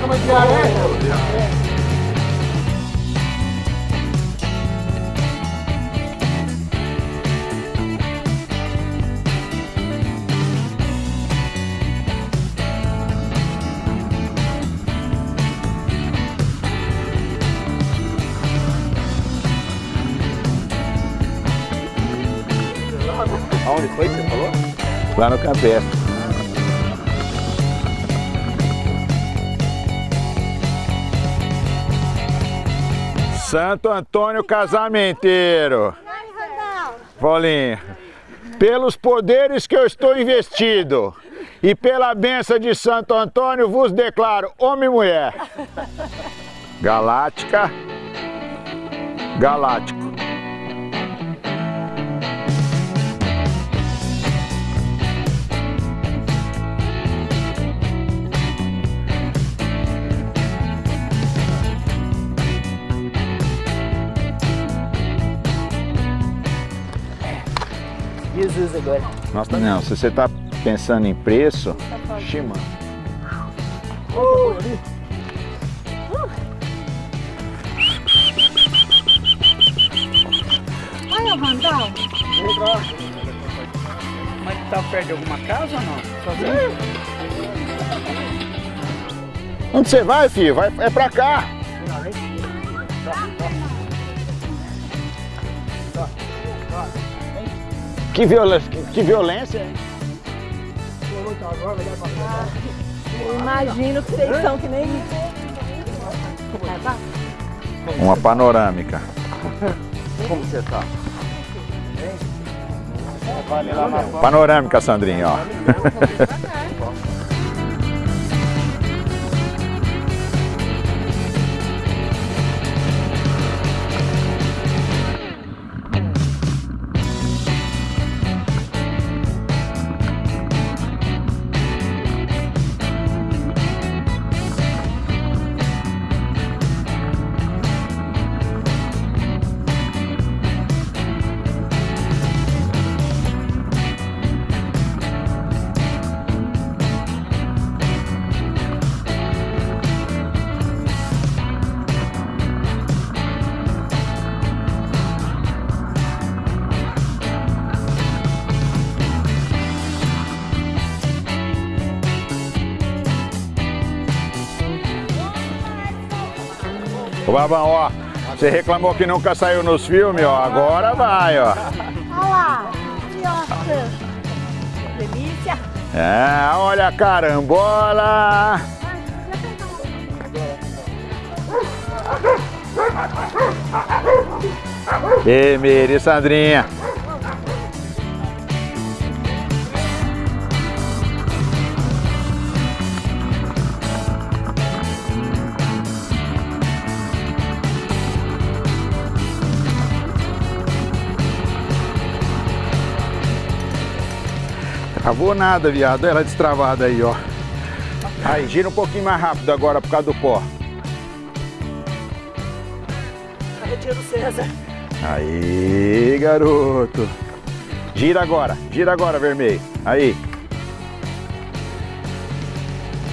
Como é que é, né? Aonde foi que você falou? Lá no Campestre. Santo Antônio Casamenteiro. Paulinho, pelos poderes que eu estou investido e pela benção de Santo Antônio, vos declaro homem e mulher. Galáctica, galáctico. Jesus agora. Nossa, não, se você está pensando em preço, Shima. Olha o Vandal. Mas tá perto de alguma casa ou não? Onde você vai, filho? Vai, é pra cá. Que violência, que, que violência, hein? Imagino que vocês são que nem Uma panorâmica. Como você tá? Panorâmica, Sandrinho, ó. Ô Babão, ó, você reclamou que nunca saiu nos filmes, ó, agora vai, ó. Olha lá. Nossa. Delícia. É, olha a carambola. E Miri, Sandrinha. Travou nada, viado. Ela destravada aí, ó. Aí, gira um pouquinho mais rápido agora por causa do pó. Retiro César. Aí, garoto. Gira agora, gira agora, vermelho. Aí.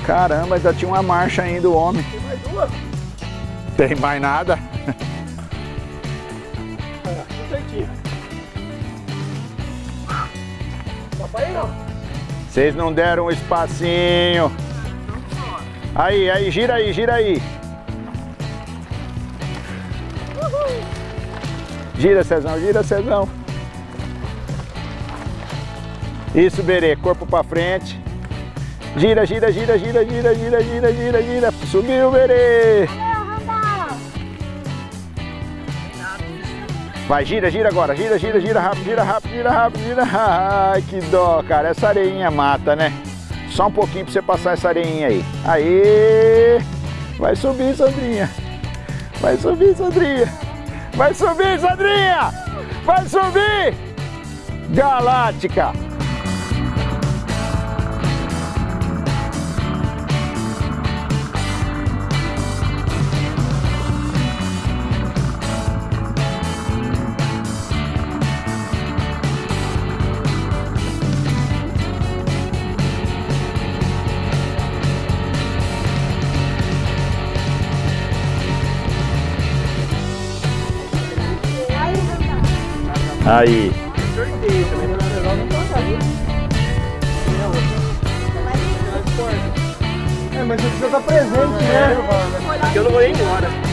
Caramba, ainda tinha uma marcha ainda o homem. Tem mais duas? Tem mais nada? Vocês não deram um espacinho. Aí, aí, gira aí, gira aí. Gira, Cezão, gira, Cezão. Isso, Berê, corpo pra frente. Gira, gira, gira, gira, gira, gira, gira, gira, gira. Subiu, Berê. Vai, gira, gira agora, gira, gira, gira rápido, gira rápido, gira rápido, gira. Ai, que dó, cara. Essa areinha mata, né? Só um pouquinho pra você passar essa areinha aí. Aí! Vai subir, Sandrinha. Vai subir, Sandrinha. Vai subir, Sandrinha! Vai subir! Galáctica! Aí. Sorteio também não é. É, mas você precisa estar presente, né? Porque eu não vou ir embora.